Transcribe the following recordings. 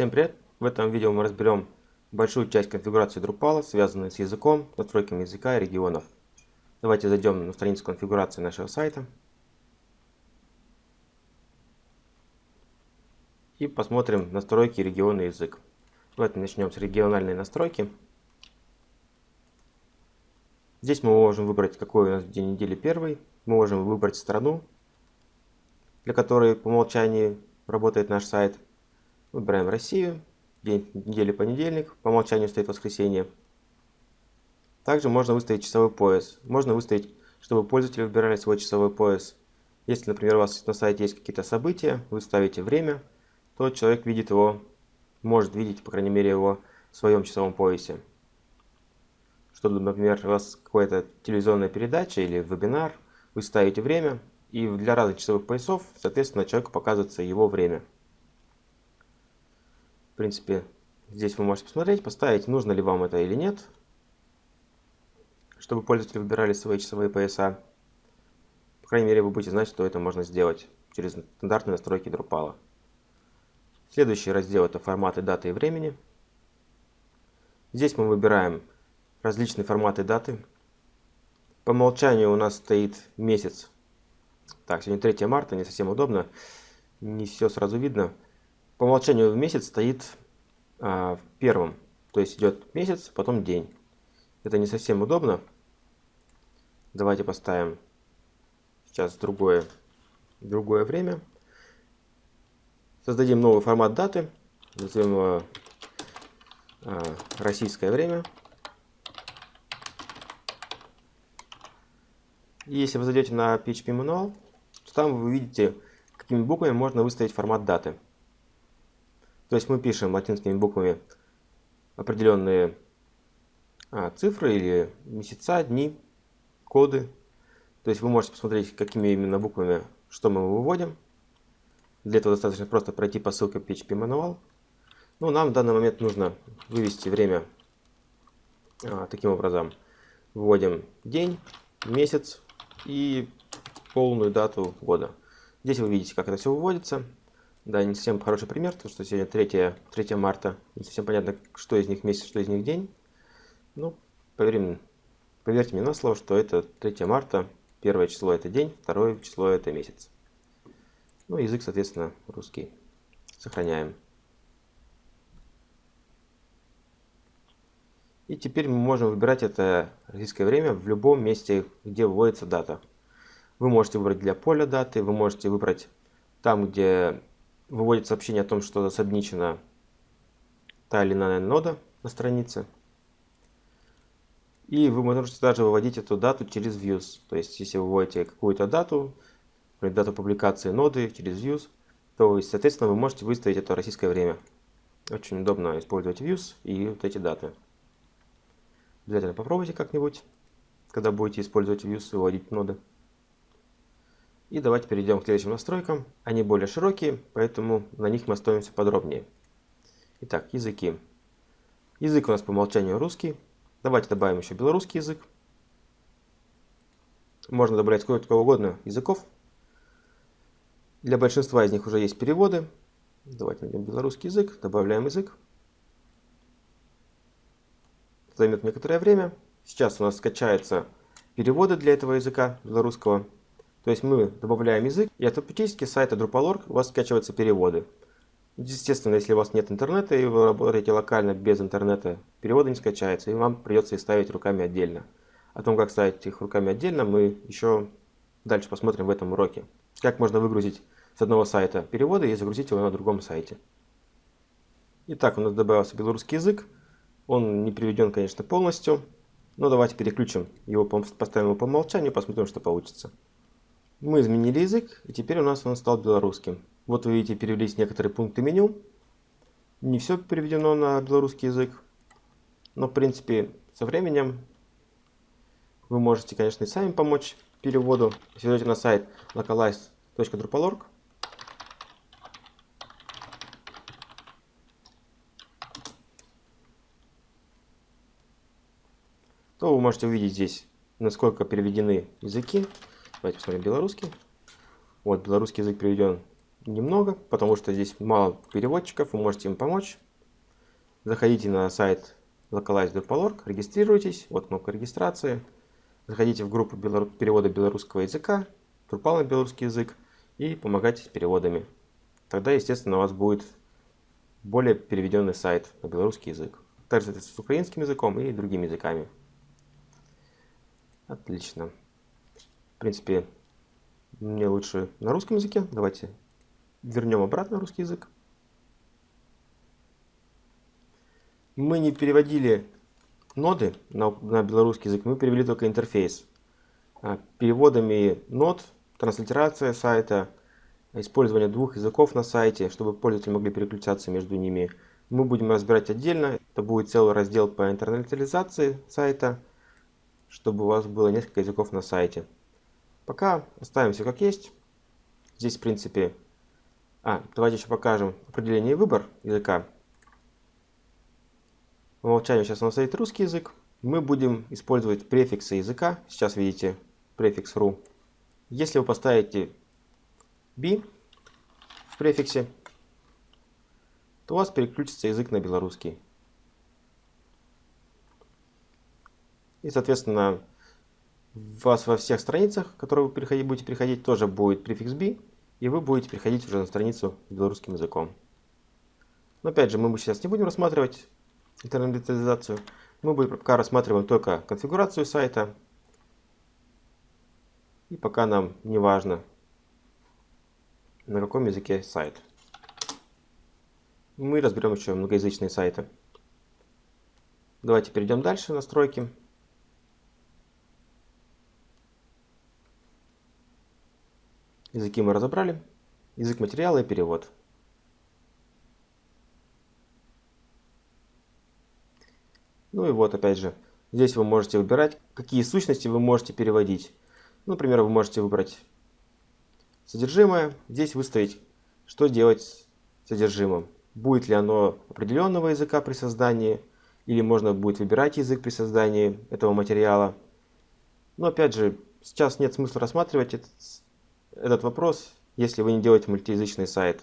Всем привет! В этом видео мы разберем большую часть конфигурации Drupal, связанную с языком, настройками языка и регионов. Давайте зайдем на страницу конфигурации нашего сайта. И посмотрим настройки региона и язык. Давайте начнем с региональной настройки. Здесь мы можем выбрать, какой у нас день недели первый. Мы можем выбрать страну, для которой по умолчанию работает наш сайт. Выбираем Россию, день недели понедельник, по умолчанию стоит воскресенье. Также можно выставить часовой пояс. Можно выставить, чтобы пользователи выбирали свой часовой пояс. Если, например, у вас на сайте есть какие-то события, вы ставите время, то человек видит его, может видеть, по крайней мере, его в своем часовом поясе. Чтобы, например, у вас какая-то телевизионная передача или вебинар, вы ставите время, и для разных часовых поясов, соответственно, человеку показывается его время принципе, здесь вы можете посмотреть, поставить, нужно ли вам это или нет, чтобы пользователи выбирали свои часовые пояса. По крайней мере, вы будете знать, что это можно сделать через стандартные настройки Drupal. Следующий раздел это форматы даты и времени. Здесь мы выбираем различные форматы даты. По умолчанию у нас стоит месяц. Так, сегодня 3 марта, не совсем удобно, не все сразу видно. По умолчанию в месяц стоит а, первом. То есть идет месяц, потом день. Это не совсем удобно. Давайте поставим сейчас другое, другое время. Создадим новый формат даты. Назовем его а, российское время. И если вы зайдете на PHP Manual, то там вы увидите, какими буквами можно выставить формат даты. То есть мы пишем латинскими буквами определенные а, цифры или месяца, дни, коды. То есть вы можете посмотреть, какими именно буквами, что мы выводим. Для этого достаточно просто пройти по ссылке PHP Manual. Ну, нам в данный момент нужно вывести время а, таким образом. Вводим день, месяц и полную дату года. Здесь вы видите, как это все выводится. Да, не совсем хороший пример, потому что сегодня 3, 3 марта. Не совсем понятно, что из них месяц, что из них день. Ну, поверим, поверьте мне на слово, что это 3 марта. Первое число это день, второе число это месяц. Ну, язык, соответственно, русский. Сохраняем. И теперь мы можем выбирать это российское время в любом месте, где вводится дата. Вы можете выбрать для поля даты, вы можете выбрать там, где выводит сообщение о том, что засобничена та или иная нода на странице. И вы можете даже выводить эту дату через views. То есть, если вы вводите какую-то дату, например, дату публикации ноды через views, то, соответственно, вы можете выставить это российское время. Очень удобно использовать views и вот эти даты. Обязательно попробуйте как-нибудь, когда будете использовать views и выводить ноды. И давайте перейдем к следующим настройкам. Они более широкие, поэтому на них мы остановимся подробнее. Итак, языки. Язык у нас по умолчанию русский. Давайте добавим еще белорусский язык. Можно добавлять сколько угодно языков. Для большинства из них уже есть переводы. Давайте найдем белорусский язык, добавляем язык. Займет некоторое время. Сейчас у нас скачаются переводы для этого языка белорусского. То есть мы добавляем язык, и автоматически с сайта Drupal.org у вас скачиваются переводы. Естественно, если у вас нет интернета и вы работаете локально без интернета, переводы не скачаются, и вам придется их ставить руками отдельно. О том, как ставить их руками отдельно, мы еще дальше посмотрим в этом уроке. Как можно выгрузить с одного сайта переводы и загрузить его на другом сайте. Итак, у нас добавился белорусский язык. Он не приведен, конечно, полностью. Но давайте переключим его, поставим его по умолчанию, посмотрим, что получится. Мы изменили язык, и теперь у нас он стал белорусским. Вот вы видите, перевелись некоторые пункты меню. Не все переведено на белорусский язык. Но, в принципе, со временем вы можете, конечно, и сами помочь переводу. Если зайдете на сайт localize.drupal.org, то вы можете увидеть здесь, насколько переведены языки. Давайте посмотрим белорусский. Вот, белорусский язык переведен немного, потому что здесь мало переводчиков, вы можете им помочь. Заходите на сайт localize.org, регистрируйтесь, вот кнопка регистрации. Заходите в группу перевода белорусского языка, Drupal на белорусский язык и помогайте с переводами. Тогда, естественно, у вас будет более переведенный сайт на белорусский язык. Также с украинским языком и другими языками. Отлично. В принципе, мне лучше на русском языке. Давайте вернем обратно русский язык. Мы не переводили ноды на, на белорусский язык, мы перевели только интерфейс. А переводами нод, транслитерация сайта, использование двух языков на сайте, чтобы пользователи могли переключаться между ними. Мы будем разбирать отдельно. Это будет целый раздел по интернализации сайта, чтобы у вас было несколько языков на сайте. Пока оставим все как есть. Здесь, в принципе... А, давайте еще покажем определение и выбор языка. По умолчанию сейчас у нас стоит русский язык. Мы будем использовать префиксы языка. Сейчас видите префикс ru. Если вы поставите b в префиксе, то у вас переключится язык на белорусский. И, соответственно, у вас во всех страницах, которые вы переходить, будете переходить, тоже будет префикс b, и вы будете переходить уже на страницу с белорусским языком. Но опять же, мы сейчас не будем рассматривать интернализацию. Мы пока рассматриваем только конфигурацию сайта. И пока нам не важно, на каком языке сайт. Мы разберем еще многоязычные сайты. Давайте перейдем дальше, настройки. Языки мы разобрали. Язык материала и перевод. Ну и вот опять же, здесь вы можете выбирать, какие сущности вы можете переводить. Например, вы можете выбрать содержимое, здесь выставить, что делать с содержимым. Будет ли оно определенного языка при создании, или можно будет выбирать язык при создании этого материала. Но опять же, сейчас нет смысла рассматривать этот, этот вопрос, если вы не делаете мультиязычный сайт.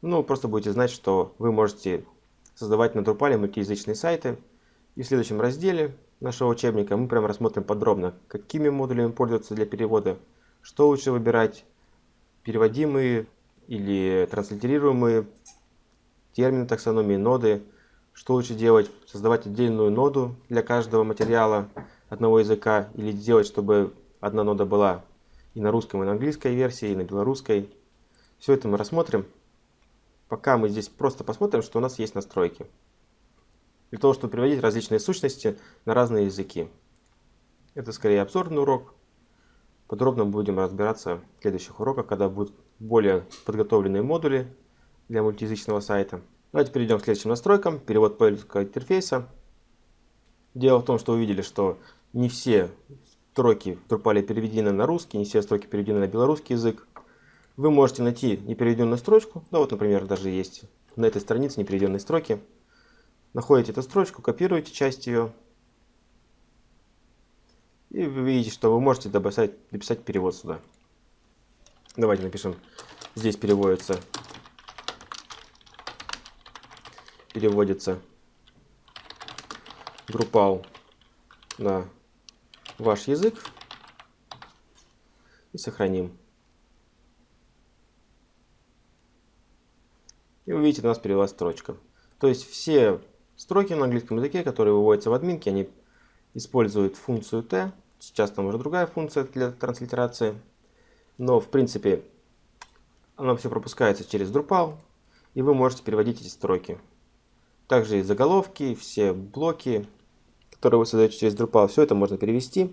Ну, просто будете знать, что вы можете создавать на Drupal мультиязычные сайты, и в следующем разделе нашего учебника мы прямо рассмотрим подробно, какими модулями пользоваться для перевода, что лучше выбирать, переводимые или транслитерируемые термины таксономии, ноды, что лучше делать, создавать отдельную ноду для каждого материала одного языка или делать, чтобы одна нода была и на русском, и на английской версии, и на белорусской. Все это мы рассмотрим. Пока мы здесь просто посмотрим, что у нас есть настройки для того, чтобы переводить различные сущности на разные языки. Это скорее обзорный урок. Подробно будем разбираться в следующих уроках, когда будут более подготовленные модули для мультиязычного сайта. Давайте перейдем к следующим настройкам. Перевод пользовательского интерфейса. Дело в том, что увидели, что не все строки Drupal переведены на русский, не все строки переведены на белорусский язык. Вы можете найти непереведенную строчку. Да, вот, например, даже есть на этой странице непереведенные строки. Находите эту строчку, копируете часть ее. И вы видите, что вы можете дописать, дописать перевод сюда. Давайте напишем. Здесь переводится. Переводится Drupal на ваш язык. И сохраним. И вы видите, у нас перевелась строчка. То есть все Строки на английском языке, которые выводятся в админке, они используют функцию T. Сейчас там уже другая функция для транслитерации. Но в принципе оно все пропускается через Drupal, и вы можете переводить эти строки. Также и заголовки, все блоки, которые вы создаете через Drupal, все это можно перевести.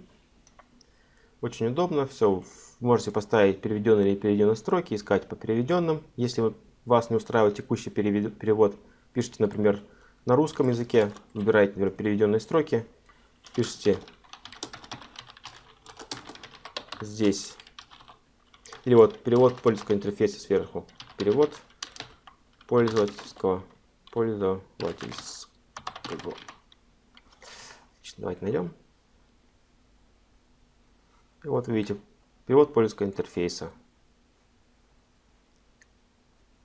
Очень удобно, все. Можете поставить переведенные или переведенные строки, искать по переведенным. Если вас не устраивает текущий перевод, пишите, например, на русском языке выбираете например, переведенные строки, пишите здесь. Или вот перевод пользовательского интерфейса сверху. Перевод пользовательского пользовательского. Давайте найдем. И вот видите, перевод пользовательского интерфейса.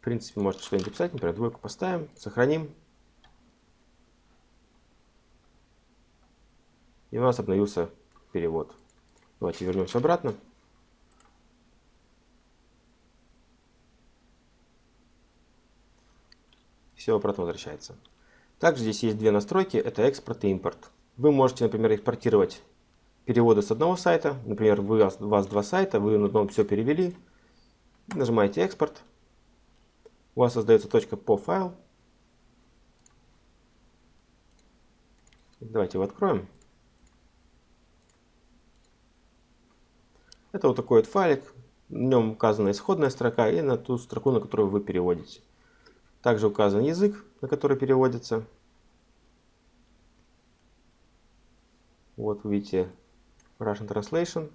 принципе, можете что-нибудь писать, например, двойку поставим, сохраним. И у нас обновился перевод. Давайте вернемся обратно. Все обратно возвращается. Также здесь есть две настройки, это экспорт и импорт. Вы можете, например, экспортировать переводы с одного сайта. Например, вы, у вас два сайта, вы на одном все перевели. Нажимаете экспорт. У вас создается точка по файл. Давайте его откроем. Это вот такой вот файлик. В нем указана исходная строка и на ту строку, на которую вы переводите. Также указан язык, на который переводится. Вот видите Russian Translation.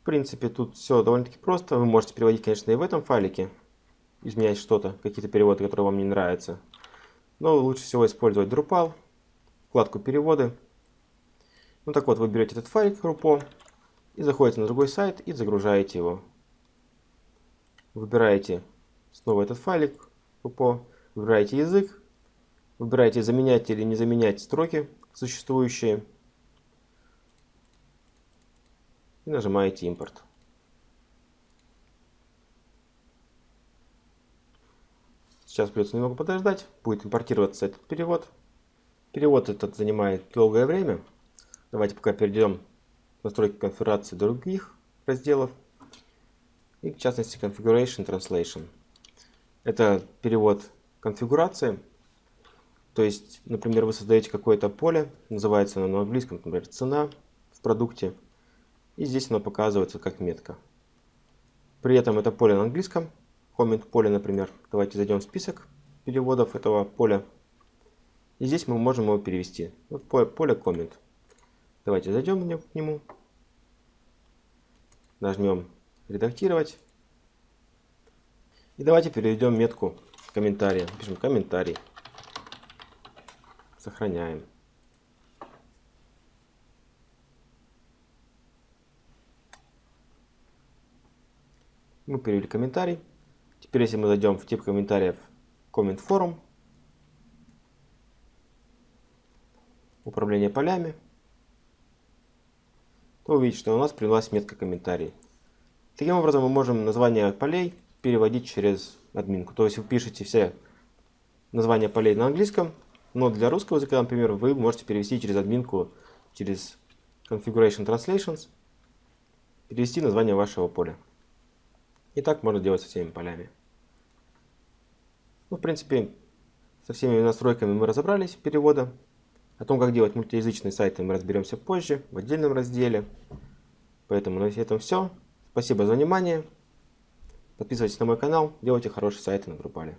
В принципе, тут все довольно-таки просто. Вы можете переводить, конечно, и в этом файлике. Изменять что-то, какие-то переводы, которые вам не нравятся. Но лучше всего использовать Drupal, вкладку переводы. Ну так вот, вы берете этот файлик RUPO и заходите на другой сайт и загружаете его. Выбираете Снова этот файлик по Выбираете язык. Выбираете заменять или не заменять строки существующие. И нажимаете импорт. Сейчас придется немного подождать. Будет импортироваться этот перевод. Перевод этот занимает долгое время. Давайте пока перейдем в настройки конфигурации других разделов. И в частности Configuration Translation. Это перевод конфигурации. То есть, например, вы создаете какое-то поле, называется оно на английском, например, цена в продукте. И здесь оно показывается как метка. При этом это поле на английском, comment поле, например. Давайте зайдем в список переводов этого поля. И здесь мы можем его перевести. Вот поле, поле comment. Давайте зайдем к нему. Нажмем редактировать. И давайте переведем метку комментария. Пишем комментарий. Сохраняем. Мы перевели комментарий. Теперь, если мы зайдем в тип комментариев Comment Forum, управление полями, то увидите, что у нас привелась метка комментарий. Таким образом, мы можем название полей переводить через админку. То есть вы пишете все названия полей на английском, но для русского языка, например, вы можете перевести через админку, через Configuration Translations, перевести название вашего поля. И так можно делать со всеми полями. Ну, в принципе, со всеми настройками мы разобрались перевода. О том, как делать мультиязычные сайты, мы разберемся позже, в отдельном разделе. Поэтому на этом все. Спасибо за внимание. Подписывайтесь на мой канал, делайте хорошие сайты на Drupal.